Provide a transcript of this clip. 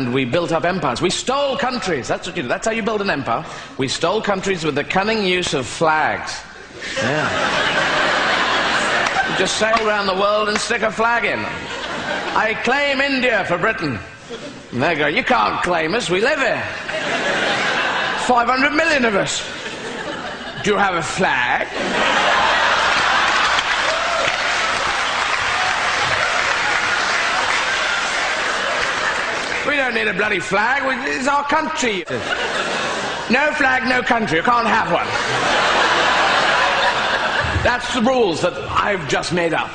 And we built up empires. We stole countries. That's what you do. That's how you build an empire. We stole countries with the cunning use of flags. Yeah. just sail around the world and stick a flag in. I claim India for Britain. And they go, you can't claim us, we live here. 500 million of us. Do you have a flag? We don't need a bloody flag. It's our country. No flag, no country. You can't have one. That's the rules that I've just made up.